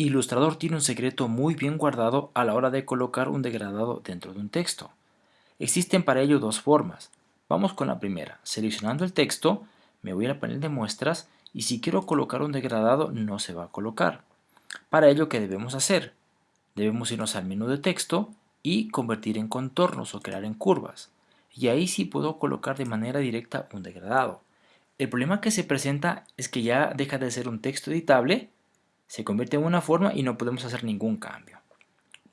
Illustrator tiene un secreto muy bien guardado a la hora de colocar un degradado dentro de un texto. Existen para ello dos formas. Vamos con la primera. Seleccionando el texto, me voy al panel de muestras y si quiero colocar un degradado no se va a colocar. Para ello, ¿qué debemos hacer? Debemos irnos al menú de texto y convertir en contornos o crear en curvas. Y ahí sí puedo colocar de manera directa un degradado. El problema que se presenta es que ya deja de ser un texto editable se convierte en una forma y no podemos hacer ningún cambio.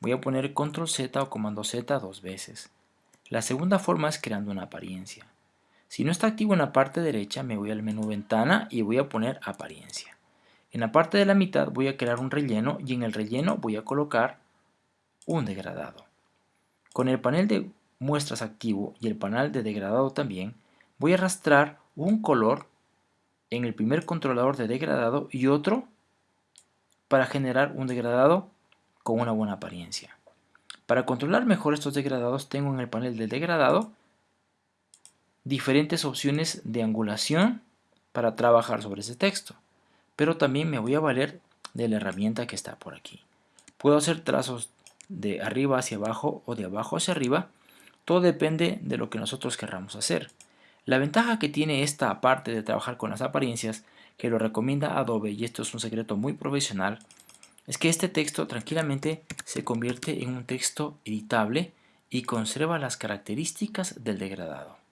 Voy a poner control Z o comando Z dos veces. La segunda forma es creando una apariencia. Si no está activo en la parte derecha, me voy al menú ventana y voy a poner apariencia. En la parte de la mitad voy a crear un relleno y en el relleno voy a colocar un degradado. Con el panel de muestras activo y el panel de degradado también, voy a arrastrar un color en el primer controlador de degradado y otro para generar un degradado con una buena apariencia. Para controlar mejor estos degradados tengo en el panel de degradado diferentes opciones de angulación para trabajar sobre ese texto. Pero también me voy a valer de la herramienta que está por aquí. Puedo hacer trazos de arriba hacia abajo o de abajo hacia arriba. Todo depende de lo que nosotros querramos hacer. La ventaja que tiene esta parte de trabajar con las apariencias que lo recomienda Adobe, y esto es un secreto muy profesional, es que este texto tranquilamente se convierte en un texto editable y conserva las características del degradado.